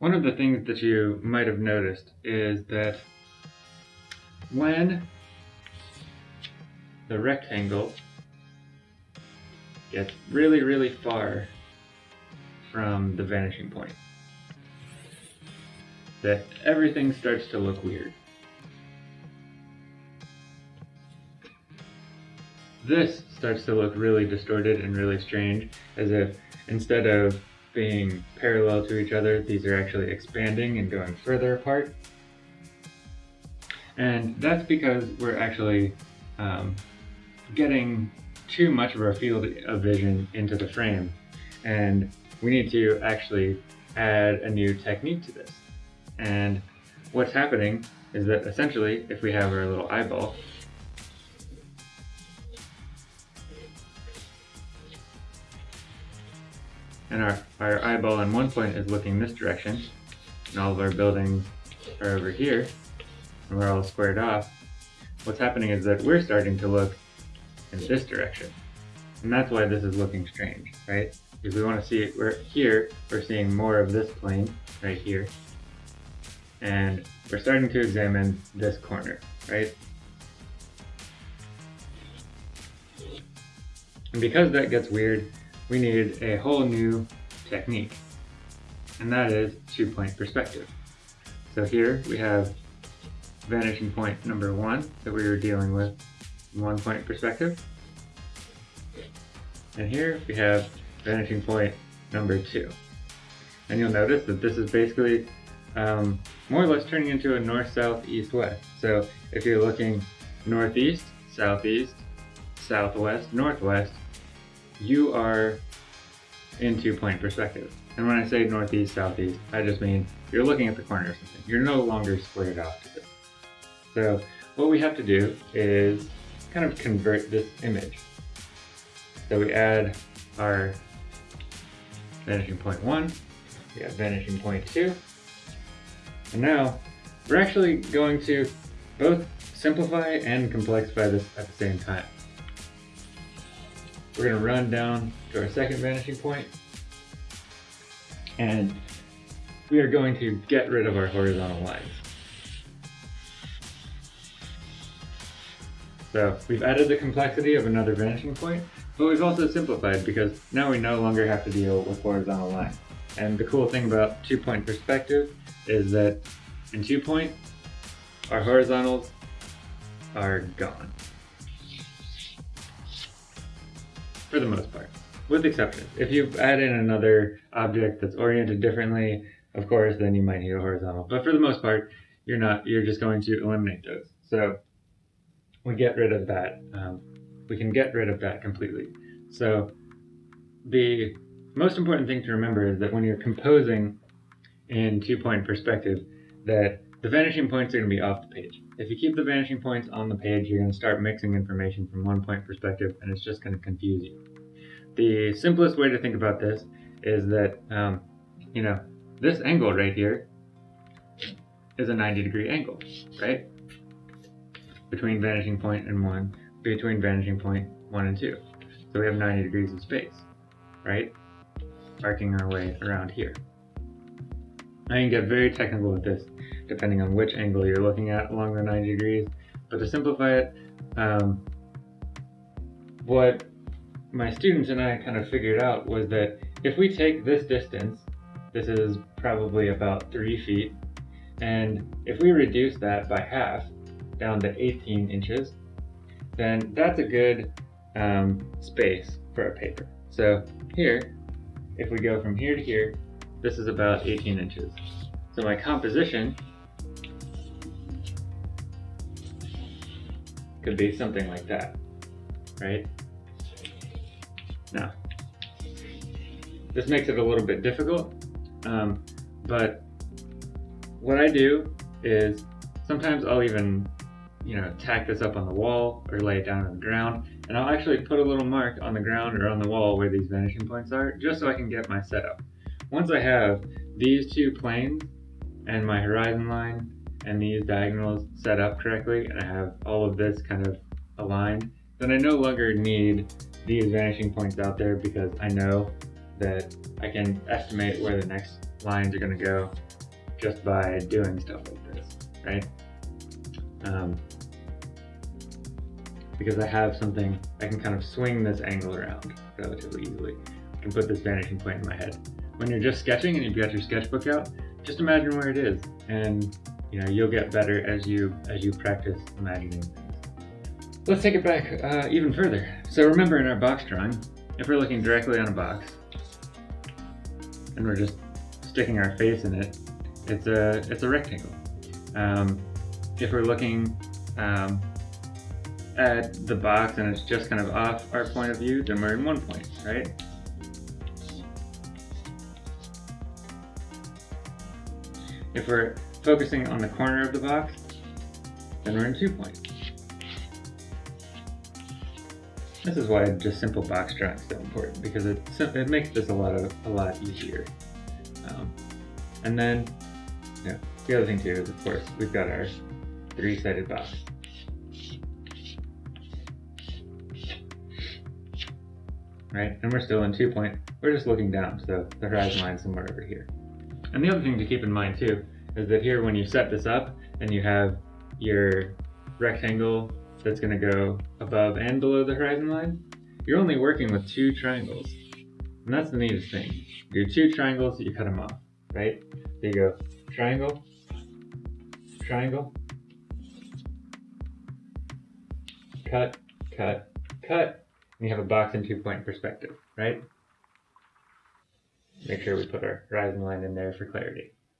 One of the things that you might have noticed is that when the rectangle gets really, really far from the vanishing point, that everything starts to look weird. This starts to look really distorted and really strange, as if instead of being parallel to each other, these are actually expanding and going further apart. And that's because we're actually um, getting too much of our field of vision into the frame. And we need to actually add a new technique to this. And what's happening is that essentially, if we have our little eyeball, and our, our eyeball on one point is looking this direction, and all of our buildings are over here, and we're all squared off, what's happening is that we're starting to look in this direction. And that's why this is looking strange, right? Because we want to see, we're here, we're seeing more of this plane right here. And we're starting to examine this corner, right? And because that gets weird, we need a whole new technique, and that is two-point perspective. So here we have vanishing point number one that we were dealing with one-point perspective. And here we have vanishing point number two. And you'll notice that this is basically um, more or less turning into a north, south, east, west. So if you're looking northeast, southeast, southwest, northwest, you are into two-point perspective. And when I say northeast, southeast, I just mean you're looking at the corner or something. You're no longer squared off to. So what we have to do is kind of convert this image. So we add our vanishing point one, we have vanishing point two, and now we're actually going to both simplify and complexify this at the same time. We're going to run down to our second vanishing point, and we are going to get rid of our horizontal lines. So we've added the complexity of another vanishing point, but we've also simplified because now we no longer have to deal with horizontal lines. And the cool thing about two-point perspective is that in two-point, our horizontals are gone. For the most part, with exceptions. If you add in another object that's oriented differently, of course, then you might need a horizontal. But for the most part, you're not. You're just going to eliminate those. So we get rid of that. Um, we can get rid of that completely. So the most important thing to remember is that when you're composing in two-point perspective, that the vanishing points are going to be off the page. If you keep the vanishing points on the page, you're going to start mixing information from one point perspective, and it's just going to confuse you. The simplest way to think about this is that, um, you know, this angle right here is a 90 degree angle, right? Between vanishing point and 1, between vanishing point 1 and 2. So we have 90 degrees of space, right? Arcing our way around here. I can get very technical with this depending on which angle you're looking at along the 90 degrees. But to simplify it, um, what my students and I kind of figured out was that if we take this distance, this is probably about three feet, and if we reduce that by half down to 18 inches, then that's a good um, space for a paper. So here, if we go from here to here, this is about 18 inches. So my composition could be something like that, right? Now, this makes it a little bit difficult, um, but what I do is sometimes I'll even, you know, tack this up on the wall or lay it down on the ground, and I'll actually put a little mark on the ground or on the wall where these vanishing points are, just so I can get my setup. Once I have these two planes and my horizon line and these diagonals set up correctly and I have all of this kind of aligned, then I no longer need these vanishing points out there because I know that I can estimate where the next lines are going to go just by doing stuff like this, right? Um, because I have something, I can kind of swing this angle around relatively easily. I can put this vanishing point in my head. When you're just sketching and you've got your sketchbook out, just imagine where it is, and you know you'll get better as you as you practice imagining things. Let's take it back uh, even further. So remember in our box drawing, if we're looking directly on a box, and we're just sticking our face in it, it's a it's a rectangle. Um, if we're looking um, at the box and it's just kind of off our point of view, then we're in one point, right? If we're focusing on the corner of the box, then we're in two point. This is why just simple box drawing is so important because it it makes this a lot of a lot easier. Um, and then, yeah, the other thing too is of course we've got our three-sided box. Right, and we're still in two point. We're just looking down, so the horizon line somewhere over here. And the other thing to keep in mind too is that here when you set this up and you have your rectangle that's going to go above and below the horizon line, you're only working with two triangles. And that's the neatest thing. Your two triangles, you cut them off, right? So you go triangle, triangle, cut, cut, cut, and you have a box and two point perspective, right? Make sure we put our horizon line in there for clarity.